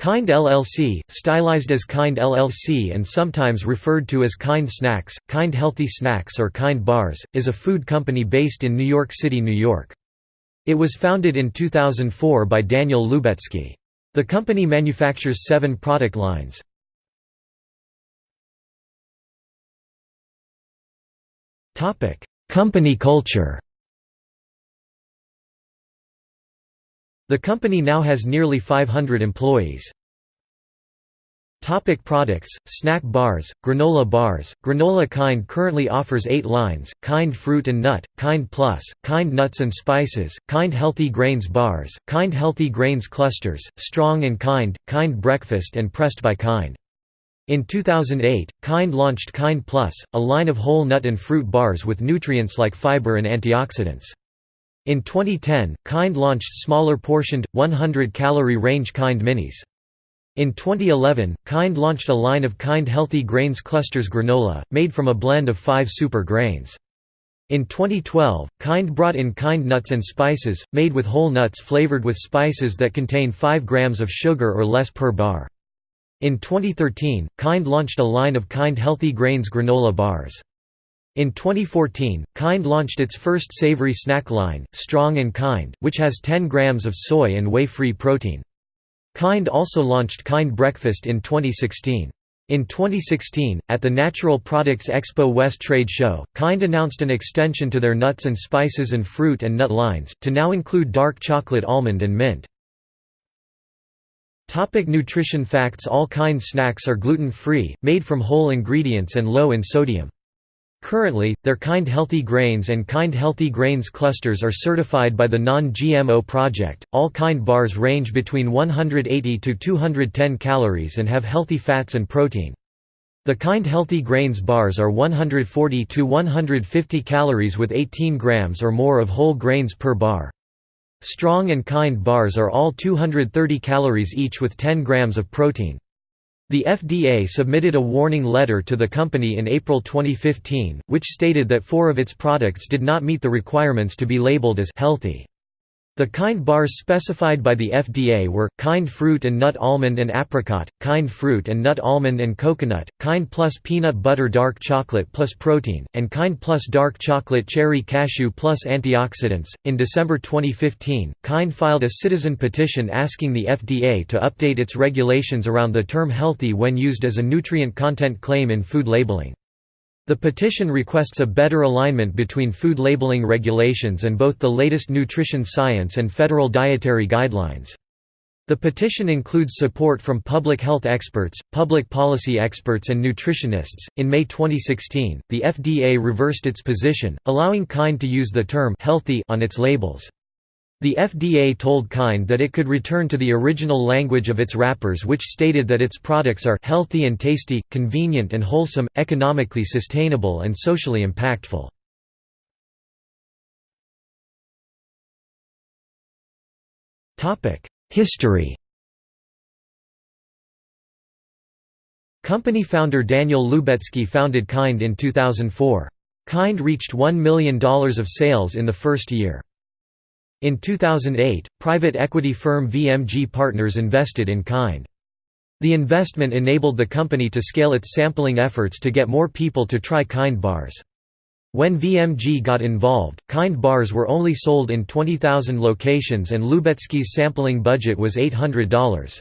Kind LLC, stylized as Kind LLC and sometimes referred to as Kind Snacks, Kind Healthy Snacks or Kind Bars, is a food company based in New York City, New York. It was founded in 2004 by Daniel Lubetzky. The company manufactures seven product lines. company culture The company now has nearly 500 employees. Topic products, snack bars, granola bars, Granola Kind currently offers eight lines, Kind Fruit and Nut, Kind Plus, Kind Nuts and Spices, Kind Healthy Grains Bars, Kind Healthy Grains Clusters, Strong and Kind, Kind Breakfast and Pressed by Kind. In 2008, Kind launched Kind Plus, a line of whole nut and fruit bars with nutrients like fiber and antioxidants. In 2010, Kind launched smaller portioned, 100-calorie range Kind Minis. In 2011, Kind launched a line of Kind Healthy Grains Clusters granola, made from a blend of five super grains. In 2012, Kind brought in Kind Nuts and Spices, made with whole nuts flavored with spices that contain 5 grams of sugar or less per bar. In 2013, Kind launched a line of Kind Healthy Grains granola bars. In 2014, Kind launched its first savory snack line, Strong and Kind, which has 10 grams of soy and whey-free protein. Kind also launched Kind Breakfast in 2016. In 2016, at the Natural Products Expo West Trade Show, Kind announced an extension to their nuts and spices and fruit and nut lines, to now include dark chocolate almond and mint. Topic nutrition facts All Kind snacks are gluten-free, made from whole ingredients and low in sodium. Currently, their Kind Healthy Grains and Kind Healthy Grains clusters are certified by the Non-GMO Project. All Kind bars range between 180 to 210 calories and have healthy fats and protein. The Kind Healthy Grains bars are 140 to 150 calories with 18 grams or more of whole grains per bar. Strong and Kind bars are all 230 calories each with 10 grams of protein. The FDA submitted a warning letter to the company in April 2015, which stated that four of its products did not meet the requirements to be labeled as healthy. The kind bars specified by the FDA were, kind fruit and nut almond and apricot, kind fruit and nut almond and coconut, kind plus peanut butter dark chocolate plus protein, and kind plus dark chocolate cherry cashew plus antioxidants. In December 2015, Kind filed a citizen petition asking the FDA to update its regulations around the term healthy when used as a nutrient content claim in food labeling. The petition requests a better alignment between food labeling regulations and both the latest nutrition science and federal dietary guidelines. The petition includes support from public health experts, public policy experts, and nutritionists. In May 2016, the FDA reversed its position, allowing Kind to use the term healthy on its labels. The FDA told Kind that it could return to the original language of its wrappers which stated that its products are healthy and tasty, convenient and wholesome, economically sustainable and socially impactful. History Company founder Daniel Lubetzky founded Kind in 2004. Kind reached $1 million of sales in the first year. In 2008, private equity firm VMG Partners invested in Kind. The investment enabled the company to scale its sampling efforts to get more people to try Kind bars. When VMG got involved, Kind bars were only sold in 20,000 locations and Lubetzky's sampling budget was $800.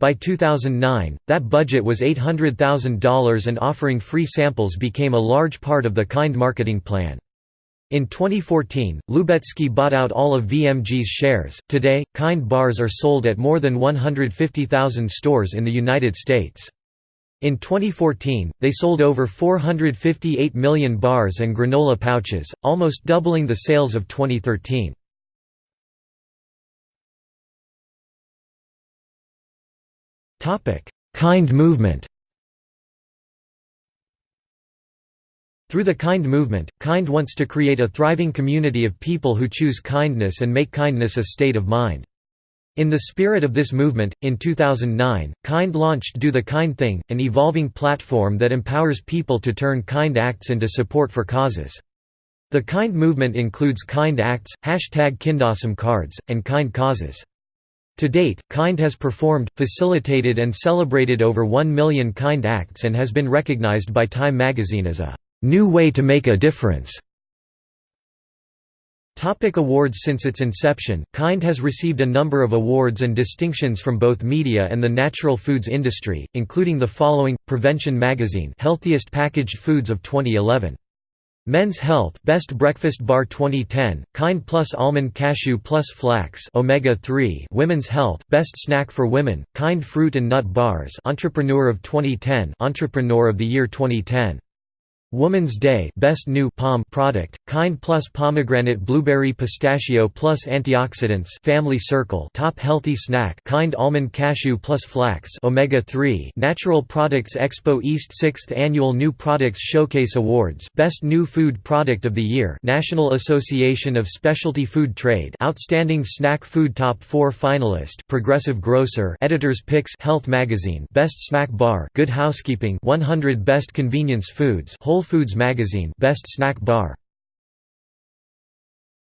By 2009, that budget was $800,000 and offering free samples became a large part of the Kind marketing plan. In 2014, Lubetzky bought out all of VMG's shares. Today, Kind bars are sold at more than 150,000 stores in the United States. In 2014, they sold over 458 million bars and granola pouches, almost doubling the sales of 2013. Kind movement Through the Kind movement, Kind wants to create a thriving community of people who choose kindness and make kindness a state of mind. In the spirit of this movement, in 2009, Kind launched Do the Kind Thing, an evolving platform that empowers people to turn kind acts into support for causes. The Kind movement includes Kind Acts, hashtag Kindawesome cards, and Kind causes. To date, KIND has performed, facilitated and celebrated over 1 million KIND acts and has been recognized by Time magazine as a "...new way to make a difference." Topic awards Since its inception, KIND has received a number of awards and distinctions from both media and the natural foods industry, including the following, Prevention Magazine Healthiest Packaged Foods of 2011. Men's Health Best Breakfast Bar 2010 Kind Plus Almond Cashew Plus Flax Omega 3 Women's Health Best Snack for Women Kind Fruit and Nut Bars Entrepreneur of 2010 Entrepreneur of the Year 2010 Woman's Day Best New Palm product, Kind Plus Pomegranate Blueberry Pistachio Plus Antioxidants Family Circle Top Healthy Snack Kind Almond Cashew Plus Flax Omega 3 Natural Products Expo East 6th Annual New Products Showcase Awards Best New Food Product of the Year National Association of Specialty Food Trade Outstanding Snack Food Top 4 Finalist Progressive Grocer Editor's Picks Health Magazine Best Snack Bar Good Housekeeping 100 Best Convenience Foods Whole Foods Magazine Best Snack Bar